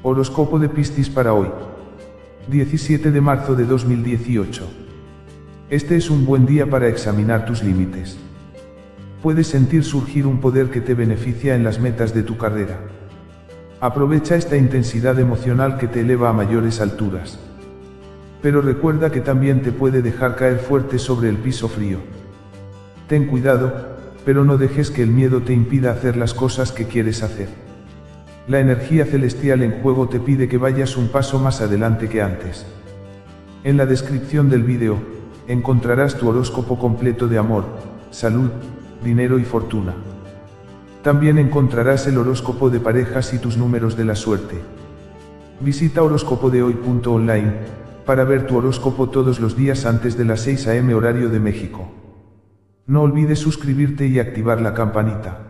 Horóscopo de Piscis para hoy. 17 de marzo de 2018. Este es un buen día para examinar tus límites. Puedes sentir surgir un poder que te beneficia en las metas de tu carrera. Aprovecha esta intensidad emocional que te eleva a mayores alturas. Pero recuerda que también te puede dejar caer fuerte sobre el piso frío. Ten cuidado, pero no dejes que el miedo te impida hacer las cosas que quieres hacer. La energía celestial en juego te pide que vayas un paso más adelante que antes. En la descripción del vídeo, encontrarás tu horóscopo completo de amor, salud, dinero y fortuna. También encontrarás el horóscopo de parejas y tus números de la suerte. Visita horóscopodehoy.online para ver tu horóscopo todos los días antes de las 6 am horario de México. No olvides suscribirte y activar la campanita.